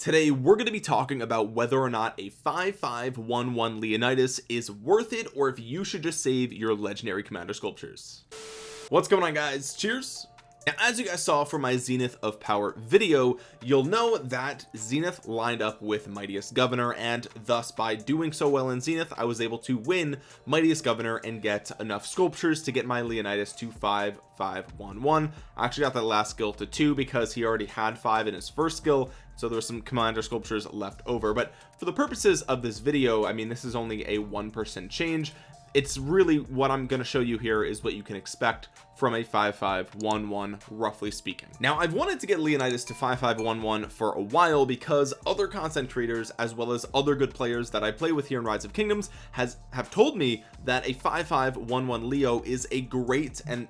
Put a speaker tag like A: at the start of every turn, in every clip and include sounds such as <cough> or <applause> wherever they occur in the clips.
A: today we're going to be talking about whether or not a 5511 Leonidas is worth it or if you should just save your legendary commander sculptures. What's going on guys? Cheers. Now, as you guys saw from my zenith of power video you'll know that zenith lined up with mightiest governor and thus by doing so well in zenith I was able to win mightiest governor and get enough sculptures to get my leonidas to 5511 I actually got that last skill to two because he already had five in his first skill so there were some commander sculptures left over but for the purposes of this video I mean this is only a one percent change it's really what I'm going to show you here is what you can expect from a 5511 roughly speaking. Now I've wanted to get Leonidas to 5511 for a while because other content creators as well as other good players that I play with here in Rise of Kingdoms has have told me that a 5511 Leo is a great and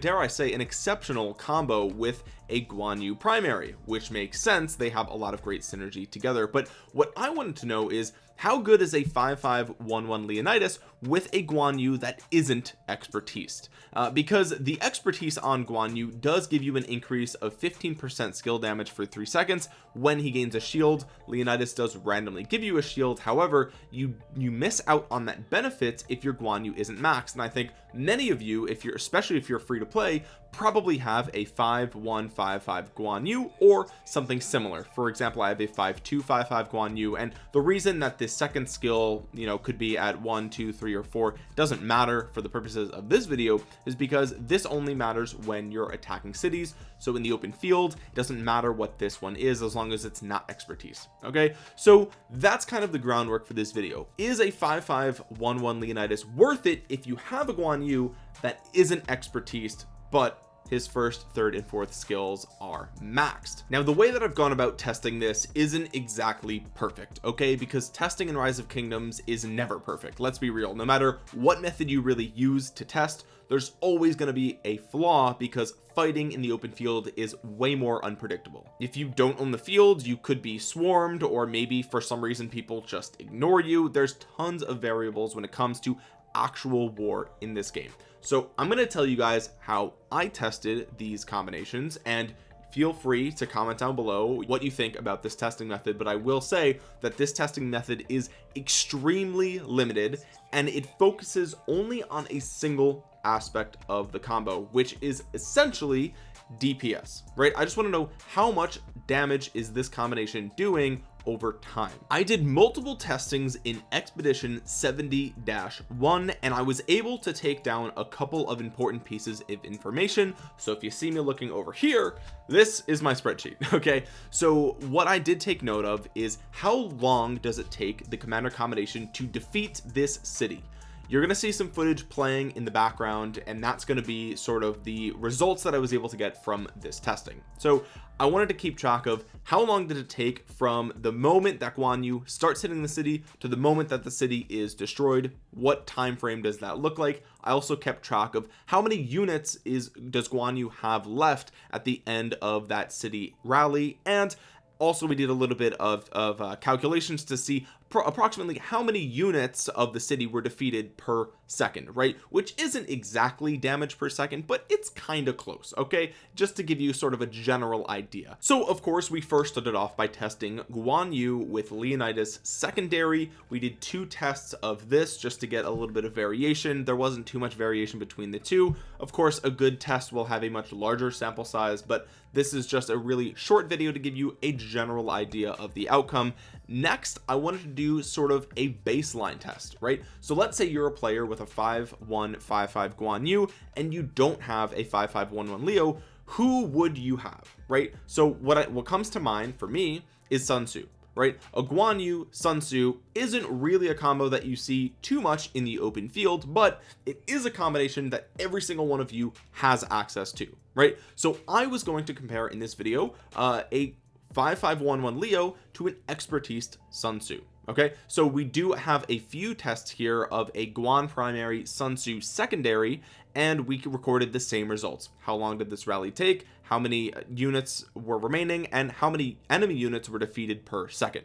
A: dare I say an exceptional combo with a Guan Yu primary which makes sense. They have a lot of great synergy together. But what I wanted to know is how good is a 5511 Leonidas with a Guan Yu that isn't expertise? Uh, because the expertise on Guan Yu does give you an increase of 15% skill damage for three seconds. When he gains a shield Leonidas does randomly give you a shield. However you you miss out on that benefit if your Guan Yu isn't maxed. And I think many of you if you're especially if you're free to play probably have a 5155 Guan Yu or something similar. For example I have a 5255 Guan Yu and the reason that this second skill you know could be at one two three or four doesn't matter for the purposes of this video is because this only matters when you're attacking cities so in the open field it doesn't matter what this one is as long as it's not expertise okay? So that's kind of the groundwork for this video. Is a 5511 Leonidas worth it if you have a Guan Yu that isn't expertise but his first third and fourth skills are maxed? Now the way that I've gone about testing this isn't exactly perfect okay? Because testing in rise of kingdoms is never perfect let's be real. No matter what method you really use to test there's always going to be a flaw because fighting in the open field is way more unpredictable. If you don't own the field you could be swarmed or maybe for some reason people just ignore you. There's tons of variables when it comes to actual war in this game. So I'm going to tell you guys how I tested these combinations and feel free to comment down below what you think about this testing method but I will say that this testing method is extremely limited and it focuses only on a single aspect of the combo which is essentially DPS right? I just want to know how much damage is this combination doing over time. I did multiple testings in expedition 70-1 and I was able to take down a couple of important pieces of information. So if you see me looking over here this is my spreadsheet <laughs> okay? So what I did take note of is how long does it take the commander combination to defeat this city you're going to see some footage playing in the background and that's going to be sort of the results that I was able to get from this testing. So I wanted to keep track of how long did it take from the moment that Guan Yu starts hitting the city to the moment that the city is destroyed. What time frame does that look like? I also kept track of how many units is does Guan Yu have left at the end of that city rally. And also we did a little bit of, of uh, calculations to see approximately how many units of the city were defeated per second right? Which isn't exactly damage per second but it's kind of close okay? Just to give you sort of a general idea. So of course we first started off by testing Guan Yu with Leonidas secondary. We did two tests of this just to get a little bit of variation. There wasn't too much variation between the two. Of course a good test will have a much larger sample size but this is just a really short video to give you a general idea of the outcome. Next I wanted to do sort of a baseline test right? So let's say you're a player with a 5155 Guan Yu and you don't have a 5511 Leo who would you have right? So what I, what comes to mind for me is Sun Tzu right? A Guan Yu Sun Tzu isn't really a combo that you see too much in the open field but it is a combination that every single one of you has access to right? So I was going to compare in this video uh, a 5511 Leo to an expertise Sun Tzu okay? So we do have a few tests here of a Guan primary Sun Tzu secondary and we recorded the same results. How long did this rally take? How many uh, units were remaining? And how many enemy units were defeated per second?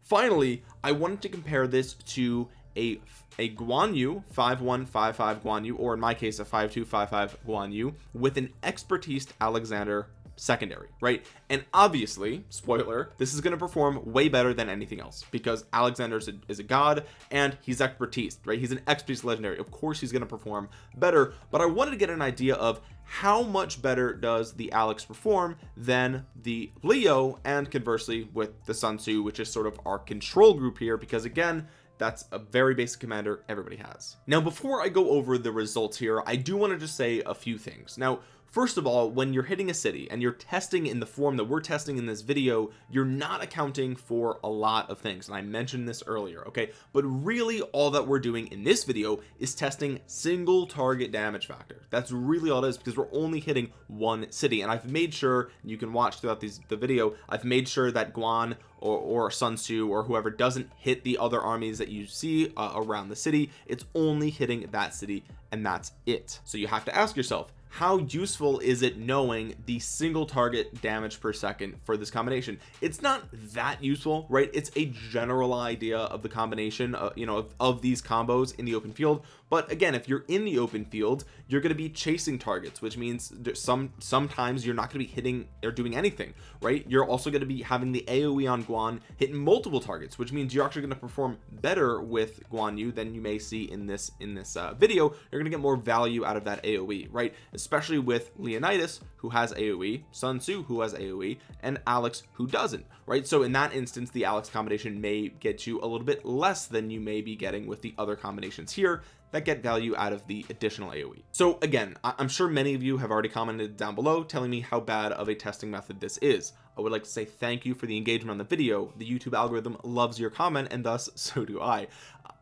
A: Finally I wanted to compare this to a a Guan Yu 5155 Guan Yu or in my case a 5255 Guan Yu with an expertise Alexander secondary right? And obviously spoiler this is going to perform way better than anything else because Alexander is a, is a god and he's expertise right? He's an expertise legendary. Of course he's going to perform better but I wanted to get an idea of how much better does the Alex perform than the Leo and conversely with the Sun Tzu which is sort of our control group here because again that's a very basic commander everybody has. Now before I go over the results here I do want to just say a few things. Now first of all when you're hitting a city and you're testing in the form that we're testing in this video you're not accounting for a lot of things and I mentioned this earlier okay? But really all that we're doing in this video is testing single target damage factor. That's really all it is because we're only hitting one city and I've made sure you can watch throughout these the video I've made sure that Guan or, or Sun Tzu or whoever doesn't hit the other armies that you see uh, around the city it's only hitting that city and that's it. So you have to ask yourself how useful is it knowing the single target damage per second for this combination? It's not that useful right? It's a general idea of the combination uh, you know of, of these combos in the open field but again if you're in the open field you're going to be chasing targets which means some sometimes you're not going to be hitting or doing anything right? You're also going to be having the aoe on guan hitting multiple targets which means you're actually going to perform better with guan yu than you may see in this in this uh, video. You're going to get more value out of that aoe right? Especially with leonidas who has aoe sun tzu who has aoe and alex who doesn't right? So in that instance the alex combination may get you a little bit less than you may be getting with the other combinations here that get value out of the additional AoE so again I'm sure many of you have already commented down below telling me how bad of a testing method this is. I would like to say thank you for the engagement on the video. The YouTube algorithm loves your comment and thus <laughs> so do I.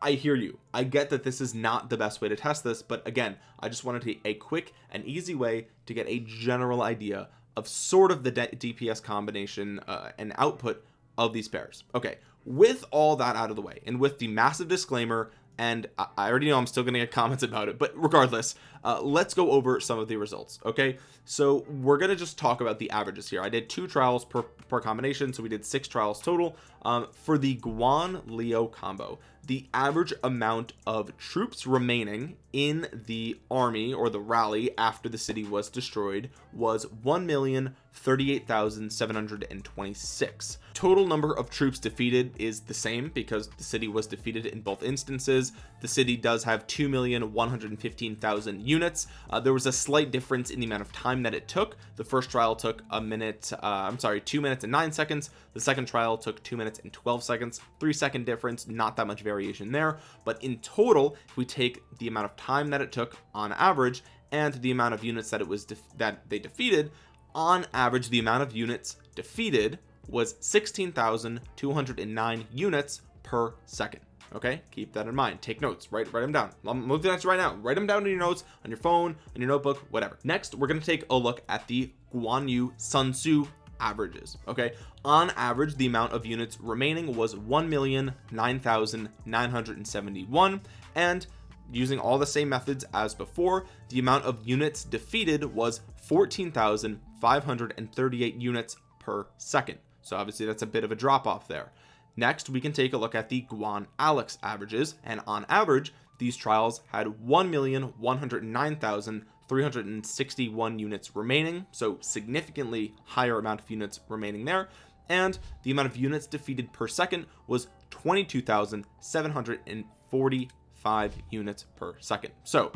A: I hear you. I get that this is not the best way to test this but again I just wanted to a quick and easy way to get a general idea of sort of the DPS combination uh, and output of these pairs. Okay with all that out of the way and with the massive disclaimer and I already know I'm still gonna get comments about it but regardless uh, let's go over some of the results okay? So we're gonna just talk about the averages here. I did two trials per, per combination so we did six trials total um, for the Guan Leo combo the average amount of troops remaining in the army or the rally after the city was destroyed was 1,038,726 total number of troops defeated is the same because the city was defeated in both instances. The city does have 2,115,000 units. Uh, there was a slight difference in the amount of time that it took. The first trial took a minute uh, I'm sorry two minutes and nine seconds. The second trial took two minutes and 12 seconds. Three second difference not that much variation there but in total if we take the amount of time that it took on average and the amount of units that it was that they defeated on average the amount of units defeated was 16,209 units per second okay? Keep that in mind. Take notes. Write write them down. I'm moving that right now. Write them down in your notes on your phone on your notebook whatever. Next we're going to take a look at the Guan Yu Sun Tzu averages okay? On average the amount of units remaining was 1,009,971 and using all the same methods as before the amount of units defeated was 14,538 units per second. So obviously that's a bit of a drop off there. Next we can take a look at the Guan Alex averages and on average these trials had 1,109,361 units remaining so significantly higher amount of units remaining there. And the amount of units defeated per second was 22,745 units per second. So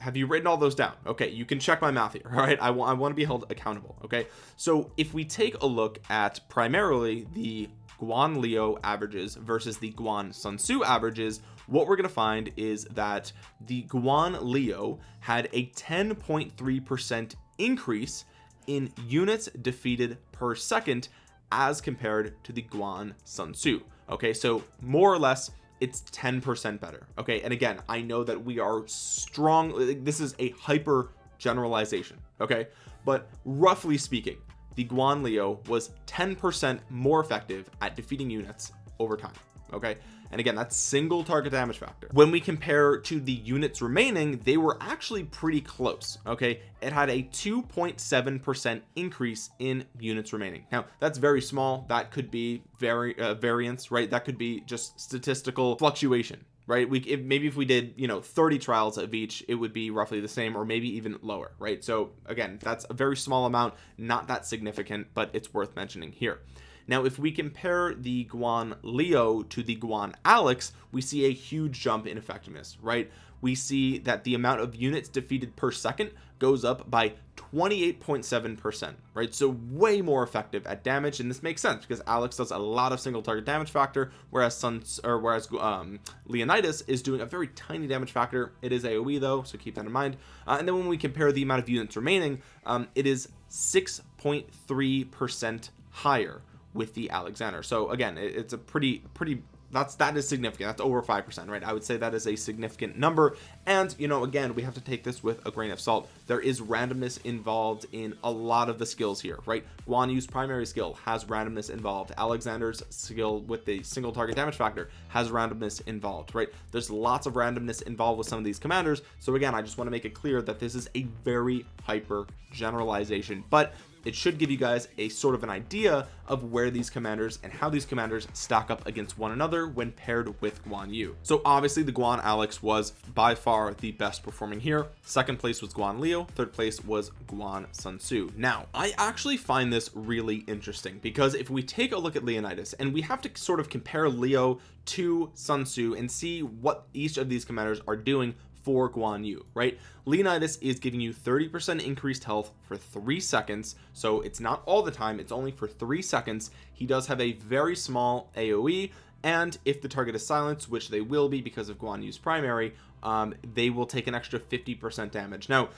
A: have you written all those down? Okay you can check my math here <laughs> all right? I, want I want to be held accountable okay? So if we take a look at primarily the Guan Leo averages versus the Guan Sun Tzu averages what we're going to find is that the Guan Leo had a 10.3 percent increase in units defeated per second as compared to the Guan Sun Tzu. Okay so more or less it's 10 percent better. Okay and again I know that we are strong this is a hyper generalization okay? But roughly speaking the Guan Leo was 10 percent more effective at defeating units over time okay? And again that's single target damage factor. When we compare to the units remaining they were actually pretty close okay? It had a 2.7 percent increase in units remaining. Now that's very small. That could be very uh, variance right? That could be just statistical fluctuation right? We if, maybe if we did you know 30 trials of each it would be roughly the same or maybe even lower right? So again that's a very small amount not that significant but it's worth mentioning here. Now if we compare the Guan Leo to the Guan Alex we see a huge jump in effectiveness right we see that the amount of units defeated per second goes up by 28.7 percent right? So way more effective at damage and this makes sense because Alex does a lot of single target damage factor whereas Sun or whereas um, Leonidas is doing a very tiny damage factor. It is AoE though so keep that in mind. Uh, and then when we compare the amount of units remaining um, it is 6.3 percent higher with the Alexander. So again it, it's a pretty pretty that's that is significant. That's over five percent right? I would say that is a significant number. And you know again we have to take this with a grain of salt. There is randomness involved in a lot of the skills here right? Guan Yu's primary skill has randomness involved. Alexander's skill with the single target damage factor has randomness involved right? There's lots of randomness involved with some of these commanders. So again I just want to make it clear that this is a very hyper generalization. But it should give you guys a sort of an idea of where these commanders and how these commanders stack up against one another when paired with Guan Yu. So obviously the Guan Alex was by far the best performing here. Second place was Guan Leo third place was Guan Sun Tzu. Now I actually find this really interesting because if we take a look at Leonidas and we have to sort of compare Leo to Sun Tzu and see what each of these commanders are doing for Guan Yu right? Leonidas is giving you 30% increased health for three seconds. So it's not all the time it's only for three seconds. He does have a very small AoE and if the target is silenced which they will be because of Guan Yu's primary um, they will take an extra 50% damage. Now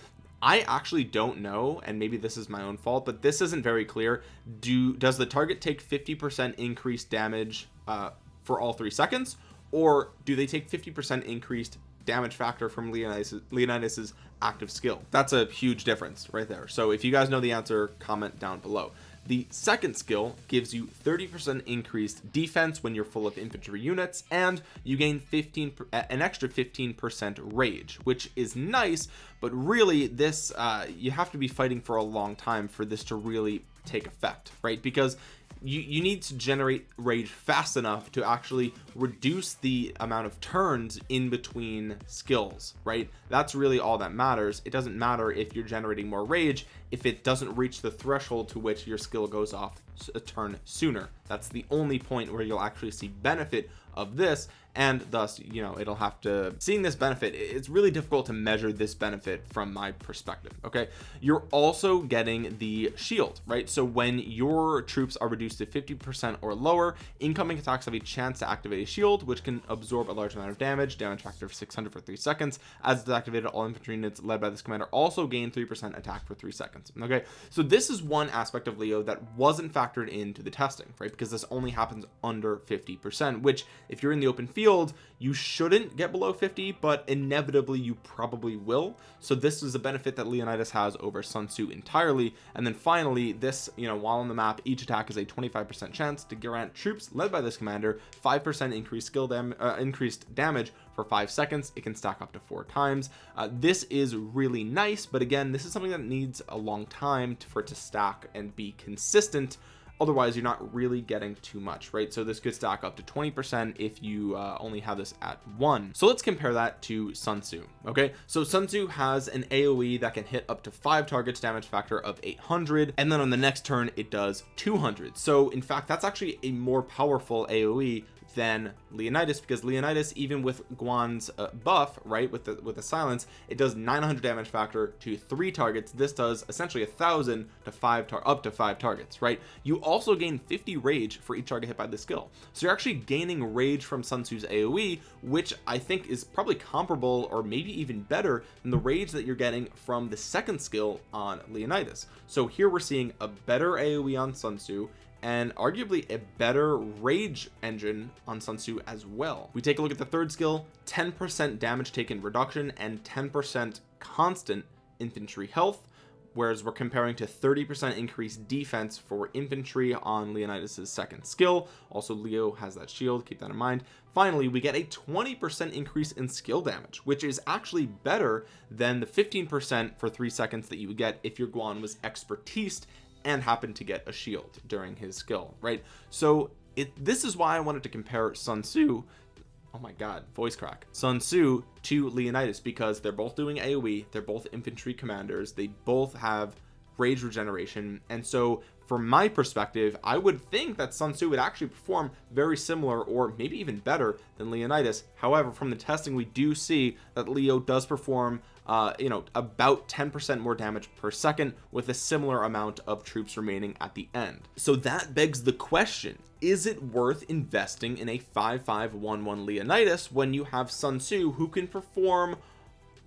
A: I actually don't know and maybe this is my own fault but this isn't very clear. Do does the target take 50% increased damage uh, for all three seconds or do they take 50% increased damage factor from Leonidas Leonidas's active skill. That's a huge difference right there. So if you guys know the answer comment down below. The second skill gives you 30% increased defense when you're full of infantry units and you gain 15 an extra 15% rage which is nice but really this uh, you have to be fighting for a long time for this to really take effect right? Because you, you need to generate rage fast enough to actually reduce the amount of turns in between skills right? That's really all that matters. It doesn't matter if you're generating more rage if it doesn't reach the threshold to which your skill goes off a turn sooner. That's the only point where you'll actually see benefit of this and thus you know it'll have to seeing this benefit it's really difficult to measure this benefit from my perspective okay? You're also getting the shield right? So when your troops are reduced to 50 percent or lower incoming attacks have a chance to activate a shield which can absorb a large amount of damage damage factor of 600 for three seconds. As it's activated all infantry units led by this commander also gain three percent attack for three seconds okay? So this is one aspect of leo that wasn't factored into the testing right? Because this only happens under 50 percent which if you're in the open field you shouldn't get below 50 but inevitably you probably will. So this is a benefit that Leonidas has over Sun Tzu entirely. And then finally this you know while on the map each attack is a 25% chance to grant troops led by this commander 5% increased skill dam uh, increased damage for five seconds. It can stack up to four times. Uh, this is really nice but again this is something that needs a long time to, for it to stack and be consistent otherwise you're not really getting too much right? So this could stack up to 20 percent if you uh, only have this at one. So let's compare that to Sun Tzu okay? So Sun Tzu has an AoE that can hit up to five targets damage factor of 800 and then on the next turn it does 200 so in fact that's actually a more powerful AoE than Leonidas because Leonidas even with Guan's uh, buff right with the with the silence it does 900 damage factor to three targets. This does essentially a thousand to five tar up to five targets right? You also gain 50 rage for each target hit by the skill. So you're actually gaining rage from Sun Tzu's AoE which I think is probably comparable or maybe even better than the rage that you're getting from the second skill on Leonidas. So here we're seeing a better AoE on Sun Tzu and arguably a better rage engine on Sun Tzu as well. We take a look at the third skill 10 percent damage taken reduction and 10 percent constant infantry health whereas we're comparing to 30 percent increased defense for infantry on Leonidas's second skill. Also Leo has that shield keep that in mind. Finally we get a 20 percent increase in skill damage which is actually better than the 15 percent for three seconds that you would get if your Guan was expertised and happened to get a shield during his skill right? So it this is why I wanted to compare Sun Tzu oh my god voice crack Sun Tzu to Leonidas because they're both doing AoE they're both infantry commanders they both have rage regeneration and so from my perspective I would think that Sun Tzu would actually perform very similar or maybe even better than Leonidas. However from the testing we do see that Leo does perform uh, you know about 10% more damage per second with a similar amount of troops remaining at the end. So that begs the question is it worth investing in a 5511 Leonidas when you have Sun Tzu who can perform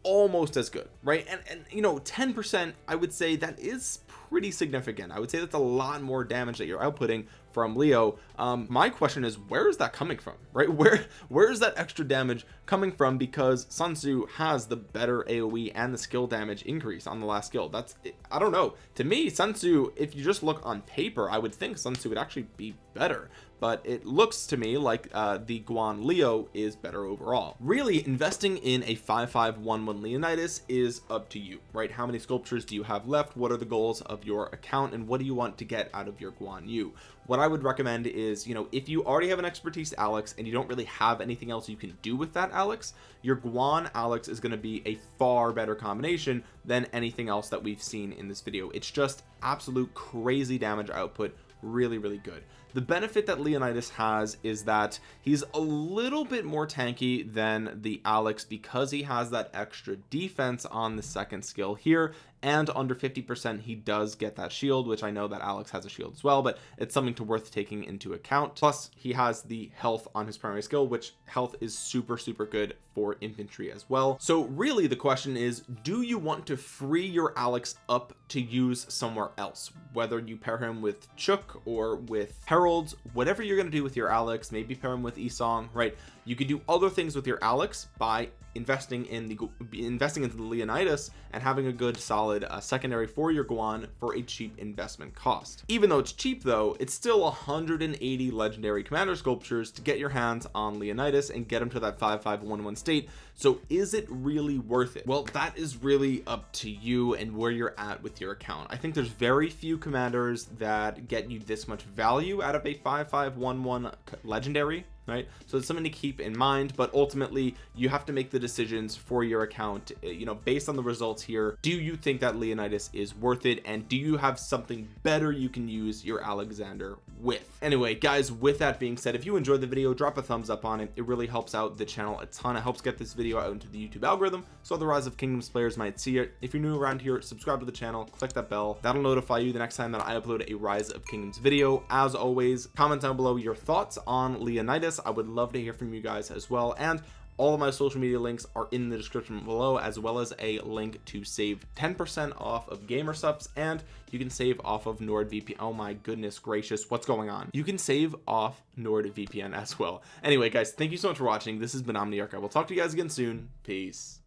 A: almost as good right? And and you know 10 percent I would say that is pretty significant. I would say that's a lot more damage that you're outputting from Leo. Um my question is where is that coming from right? <laughs> Where where is that extra damage coming from? Because Sun Tzu has the better AoE and the skill damage increase on the last skill. That's I don't know. To me Sun Tzu if you just look on paper I would think Sun Tzu would actually be better. But it looks to me like uh, the Guan Leo is better overall. Really investing in a 5511 Leonidas is up to you right? How many sculptures do you have left? What are the goals of your account and what do you want to get out of your Guan Yu? What I would recommend is you know if you already have an expertise Alex and you don't really have anything else you can do with that Alex your Guan Alex is going to be a far better combination than anything else that we've seen in this video. It's just absolute crazy damage output really really good. The benefit that Leonidas has is that he's a little bit more tanky than the Alex because he has that extra defense on the second skill here and under 50 percent he does get that shield which I know that Alex has a shield as well but it's something to worth taking into account. Plus he has the health on his primary skill which health is super super good for infantry as well. So really the question is do you want to free your Alex up to use somewhere else? Whether you pair him with Chook or with Heralds whatever you're going to do with your Alex maybe pair him with Esong right you could do other things with your Alex by investing in the investing into the Leonidas and having a good solid uh, secondary for your Guan for a cheap investment cost. Even though it's cheap though it's still 180 legendary commander sculptures to get your hands on Leonidas and get him to that 5511 state so is it really worth it? Well that is really up to you and where you're at with your account. I think there's very few commanders that get you this much value out of a 5511 legendary right? So it's something to keep in mind but ultimately you have to make the decisions for your account eh, you know based on the results here. Do you think that Leonidas is worth it? And do you have something better you can use your Alexander with? Anyway guys with that being said if you enjoyed the video drop a thumbs up on it. It really helps out the channel a ton. It helps get this video out into the YouTube algorithm so the rise of kingdoms players might see it. If you're new around here subscribe to the channel click that bell. That'll notify you the next time that I upload a rise of kingdoms video. As always comment down below your thoughts on Leonidas. I would love to hear from you guys as well. And all of my social media links are in the description below as well as a link to save 10% off of GamerSupps and you can save off of NordVPN. Oh my goodness gracious what's going on? You can save off NordVPN as well. Anyway guys thank you so much for watching. This has been Omniarch. I will talk to you guys again soon. Peace